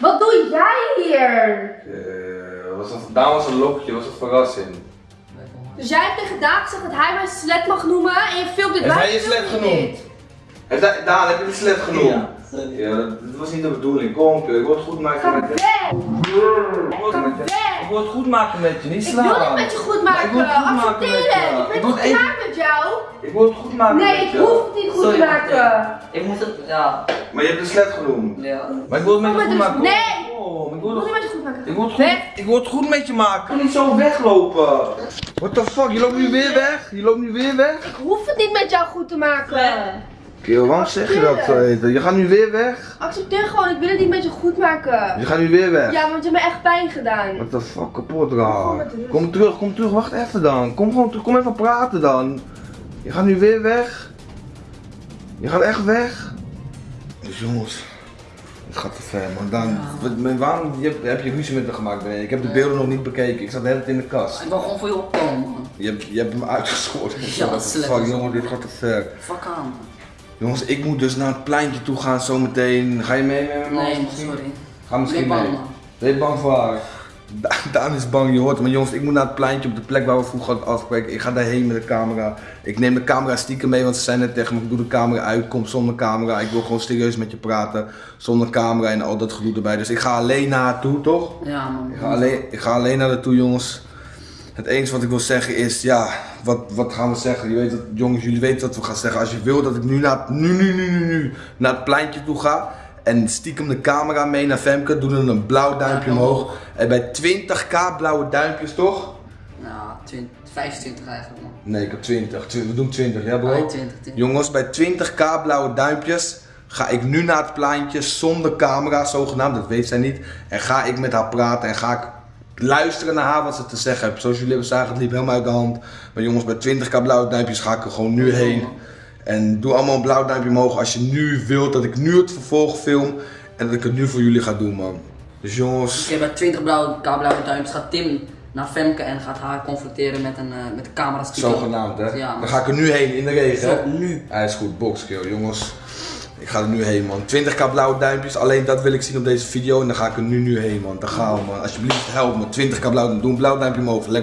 Wat doe jij hier? Eh, was dat, daar was een lokje, was een verrassing. Dus jij hebt tegen Daan gezegd dat hij mij slet mag noemen en je filmt dit Heeft hij je slet genoemd? Heeft hij, Daan, heb je de slet genoemd? Ja. Ja, dat, dat was niet de bedoeling. Kom, ik wil het goed maken Ga met je. Ik wil Ga het met je. weg! Ik wil het goed maken met je, niet Ik slaan. wil niet met je goed Maar ik maken. wil het goed maken met Accepteer je. het. Ik Ik ben het klaar met jou? Ik wil het goed maken Nee, met ik je. hoef het niet goed Sorry, te maken. Ik moet het, ja. Maar je hebt de slet genoemd. Ja. Maar ik wil het met Kom je goed maken. Nee! Kom, ik Ik wil wil het niet met je goed maken. Ik wil, het goed, ik wil het goed met je maken. Ik kan niet zo weglopen. What the fuck? Je loopt nu weer weg? Je loopt nu weer weg? Ik hoef het niet met jou goed te maken. Kiel, waarom zeg je dat zo eten? Je gaat nu weer weg? Accepteer gewoon, ik wil het niet met je goed maken. Je gaat nu weer weg? Ja, want je hebt me echt pijn gedaan. What the fuck, kapot raar. Kom terug, kom terug, wacht even dan. Kom gewoon terug, kom even praten dan. Je gaat nu weer weg. Je gaat echt weg. Dus jongens, het gaat te ver man. Dan, wat- waarom heb je ruzie met me gemaakt? Ik heb de beelden nog niet bekeken, ik zat de hele tijd in de kast. Ik wil gewoon voor je opkomen, man. Je hebt, je hebt hem uitgeschoten. Ja, slecht. fuck jongen, dit gaat te ver. Fuck aan, man. Jongens, ik moet dus naar het pleintje toe gaan zometeen. Ga je mee met me? Nee, man, misschien? sorry. Ga misschien mee. Ben je bang voor haar? Da- Daan is bang, je hoort het. Maar jongens, ik moet naar het pleintje op de plek waar we vroeger hadden afgesproken. Ik ga daarheen met de camera. Ik neem de camera stiekem mee, want ze zijn net tegen me. Ik doe de camera uit, kom zonder camera. Ik wil gewoon serieus met je praten. Zonder camera en al dat gedoe erbij. Dus ik ga alleen naartoe, toch? Ja, man. Ik ga alleen, ik ga alleen naar naartoe, jongens. Het enige wat ik wil zeggen is, ja, wat, wat gaan we zeggen? Je weet dat, jongens, jullie weten wat we gaan zeggen. Als je wil dat ik nu naar, nu, nu, nu, nu, nu naar het pleintje toe ga en stiekem de camera mee naar Femke, doe dan een blauw duimpje Ja, omhoog. En bij 20k blauwe duimpjes, toch? 20, 25 eigenlijk, man. Nee, ik heb 20. Tw- We doen 20, ja bro? Ah, 20, 20. Jongens, bij 20k blauwe duimpjes ga ik nu naar het pleintje zonder camera, zogenaamd, dat weet zij niet. En ga ik met haar praten en ga ik luisteren naar haar wat ze te zeggen heeft. Zoals jullie hebben zagen, het liep helemaal uit de hand. Maar jongens, bij 20k blauwe duimpjes ga ik er gewoon nu heen. En doe allemaal een blauw duimpje omhoog als je nu wilt dat ik nu het vervolg film. En dat ik het nu voor jullie ga doen, man. Dus jongens, Oké, bij 20 blauwe, blauwe duimpjes gaat Tim naar Femke en gaat haar confronteren met een eh, met de camera zogenaamd hè. Ja, Dan ga ik er nu heen in de regen. Zo, nu. Hij is goed, boxkill, jongens. Ik ga er nu heen, man. 20k blauwe duimpjes, alleen dat wil ik zien op deze video. En dan ga ik er nu, nu heen, man. Dan gaan we, man. Alsjeblieft, help me. 20k blauw, doe een blauw duimpje omhoog. Let